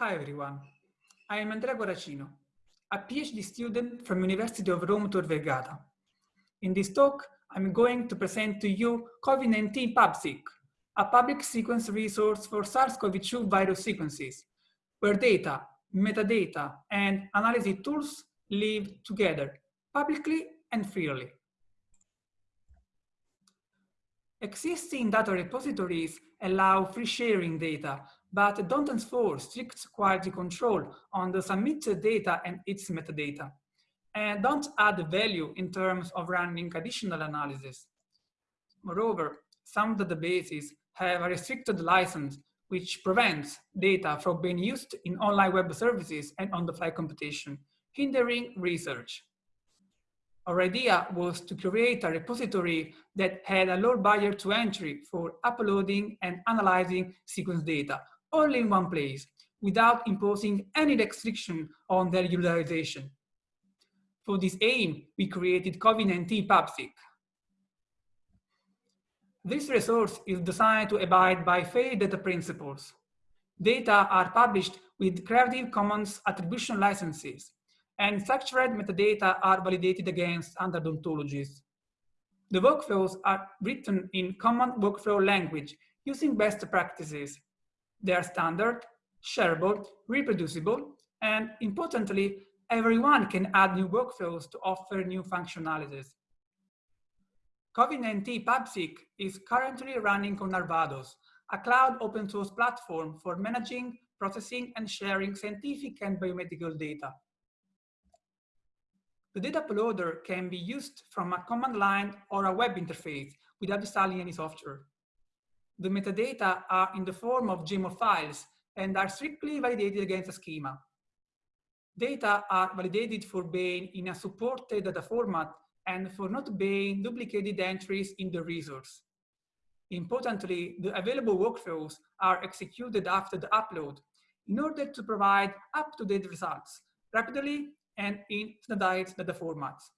Hi everyone, I am Andrea Guarracino, a PhD student from University of Rome Tor Vergata. In this talk, I'm going to present to you COVID-19 PubSeq, a public sequence resource for SARS-CoV-2 virus sequences, where data, metadata, and analysis tools live together, publicly and freely. Existing data repositories allow free sharing data but don't enforce strict quality control on the submitted data and its metadata, and don't add value in terms of running additional analysis. Moreover, some databases have a restricted license which prevents data from being used in online web services and on-the-fly computation, hindering research. Our idea was to create a repository that had a low barrier to entry for uploading and analyzing sequence data all in one place without imposing any restriction on their utilization. For this aim, we created COVID-19 PubSeq. This resource is designed to abide by fair data principles. Data are published with Creative Commons attribution licenses, and structured metadata are validated against standard ontologies. The workflows are written in common workflow language using best practices they are standard, shareable, reproducible, and importantly, everyone can add new workflows to offer new functionalities. COVID-19 PubSeq is currently running on Arvados, a cloud open source platform for managing, processing, and sharing scientific and biomedical data. The data uploader can be used from a command line or a web interface without installing any software the metadata are in the form of YAML files and are strictly validated against a schema. Data are validated for being in a supported data format and for not being duplicated entries in the resource. Importantly, the available workflows are executed after the upload in order to provide up-to-date results rapidly and in standardized data formats.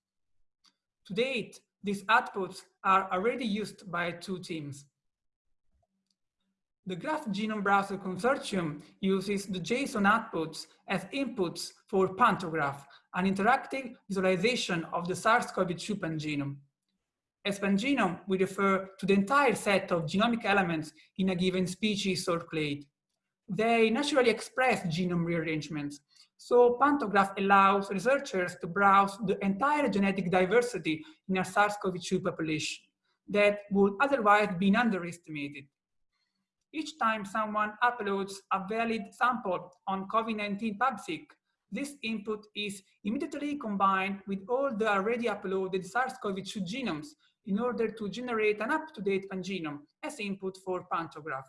To date, these outputs are already used by two teams. The Graph Genome Browser Consortium uses the JSON outputs as inputs for Pantograph, an interactive visualization of the SARS-CoV-2 pangenome. As pangenome, we refer to the entire set of genomic elements in a given species or clade. They naturally express genome rearrangements, so Pantograph allows researchers to browse the entire genetic diversity in a SARS-CoV-2 population that would otherwise be underestimated. Each time someone uploads a valid sample on COVID-19 PubSeq, this input is immediately combined with all the already uploaded SARS-CoV-2 genomes in order to generate an up-to-date pangenome as input for Pantograph.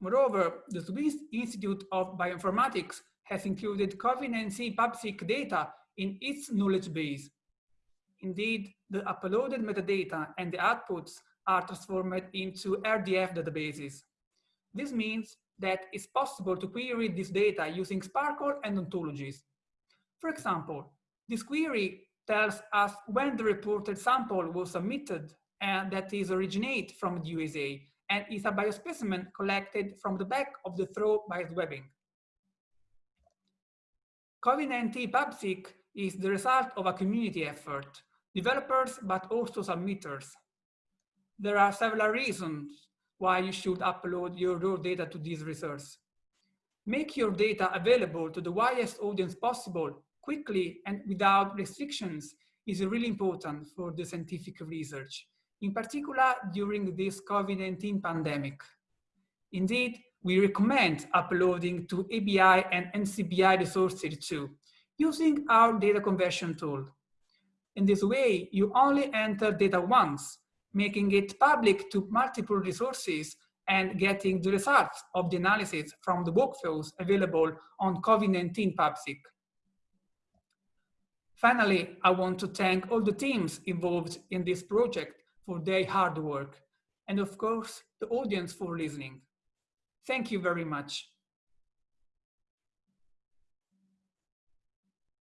Moreover, the Swiss Institute of Bioinformatics has included COVID-19 PubSeq data in its knowledge base. Indeed, the uploaded metadata and the outputs are transformed into RDF databases. This means that it's possible to query this data using SPARQL and ontologies. For example, this query tells us when the reported sample was submitted and that is originate from the USA and is a biospecimen collected from the back of the throat by webbing. COVID-19 PubSeq is the result of a community effort, developers but also submitters, there are several reasons why you should upload your raw data to this resource. Make your data available to the widest audience possible quickly and without restrictions is really important for the scientific research, in particular during this COVID-19 pandemic. Indeed, we recommend uploading to EBI and NCBI resources too, using our data conversion tool. In this way, you only enter data once making it public to multiple resources and getting the results of the analysis from the workflows available on COVID-19 PubSeq. Finally, I want to thank all the teams involved in this project for their hard work, and of course, the audience for listening. Thank you very much.